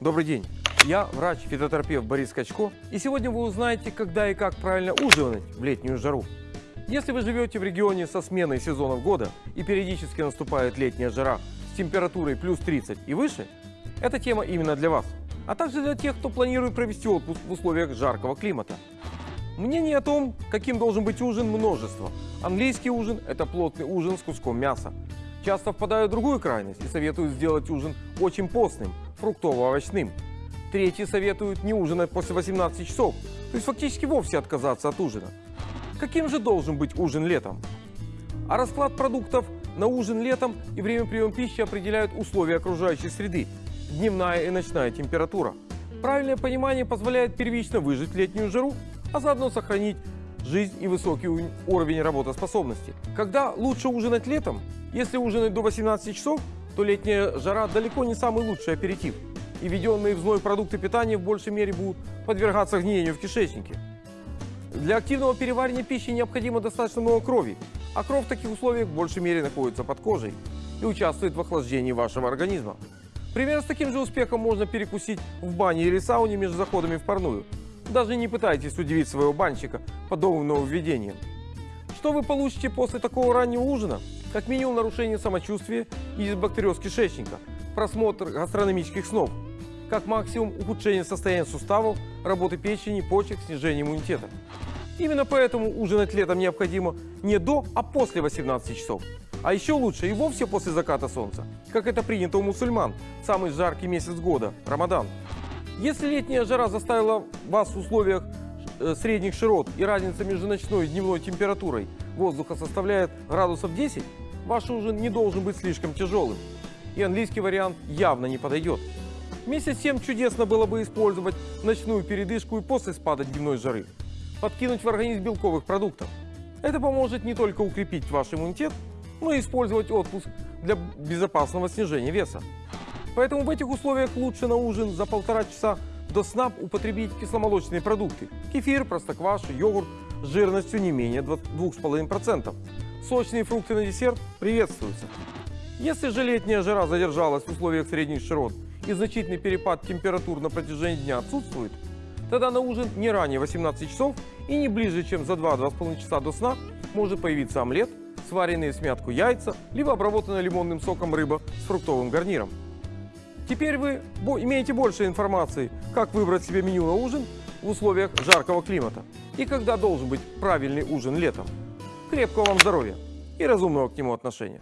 Добрый день. Я врач-фитотерапевт Борис Качко, и сегодня вы узнаете, когда и как правильно ужинать в летнюю жару. Если вы живете в регионе со сменой сезонов года и периодически наступает летняя жара с температурой плюс 30 и выше, эта тема именно для вас, а также для тех, кто планирует провести отпуск в условиях жаркого климата. Мнений о том, каким должен быть ужин, множество. Английский ужин – это плотный ужин с куском мяса. Часто впадают в другую крайность и советуют сделать ужин очень постным, фруктово-овощным. Третьи советуют не ужинать после 18 часов, то есть фактически вовсе отказаться от ужина. Каким же должен быть ужин летом? А расклад продуктов на ужин летом и время приема пищи определяют условия окружающей среды, дневная и ночная температура. Правильное понимание позволяет первично выжить летнюю жару, а заодно сохранить жизнь и высокий уровень работоспособности. Когда лучше ужинать летом? Если ужинать до 18 часов, то летняя жара далеко не самый лучший аперитив. И введенные в зной продукты питания в большей мере будут подвергаться гниению в кишечнике. Для активного переваривания пищи необходимо достаточно много крови, а кровь в таких условиях в большей мере находится под кожей и участвует в охлаждении вашего организма. Примерно с таким же успехом можно перекусить в бане или сауне между заходами в парную. Даже не пытайтесь удивить своего банщика подобным нововведением. Что вы получите после такого раннего ужина? Как минимум нарушение самочувствия и дисбактериоз кишечника, просмотр гастрономических снов. Как максимум ухудшение состояния суставов, работы печени, почек, снижение иммунитета. Именно поэтому ужинать летом необходимо не до, а после 18 часов. А еще лучше и вовсе после заката солнца, как это принято у мусульман, самый жаркий месяц года – Рамадан. Если летняя жара заставила вас в условиях средних широт и разница между ночной и дневной температурой воздуха составляет градусов 10, ваш ужин не должен быть слишком тяжелым. И английский вариант явно не подойдет. Вместе с тем чудесно было бы использовать ночную передышку и после спада дневной жары. Подкинуть в организм белковых продуктов. Это поможет не только укрепить ваш иммунитет, но и использовать отпуск для безопасного снижения веса. Поэтому в этих условиях лучше на ужин за полтора часа до сна употребить кисломолочные продукты. Кефир, простокваша, йогурт с жирностью не менее 2,5%. Сочные фрукты на десерт приветствуются. Если же летняя жара задержалась в условиях средних широт и значительный перепад температур на протяжении дня отсутствует, тогда на ужин не ранее 18 часов и не ближе, чем за 2-2,5 часа до сна может появиться омлет, сваренные в смятку яйца, либо обработанная лимонным соком рыба с фруктовым гарниром. Теперь вы имеете больше информации, как выбрать себе меню на ужин в условиях жаркого климата и когда должен быть правильный ужин летом. Крепкого вам здоровья и разумного к нему отношения.